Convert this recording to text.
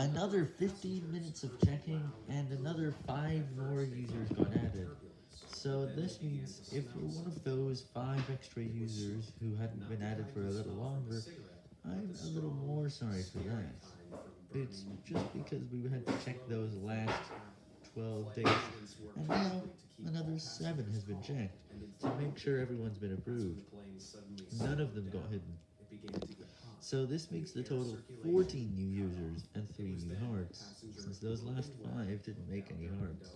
Another 15 minutes of checking, and another 5 more users got added. So this means if you're one of those 5 extra users who hadn't been added for a little longer, I'm a little more sorry for that. It's just because we had to check those last 12 days, and now another 7 has been checked to make sure everyone's been approved. None of them got hidden. So this makes the total 14 new users and 3 new hearts, since those last 5 didn't make any hearts.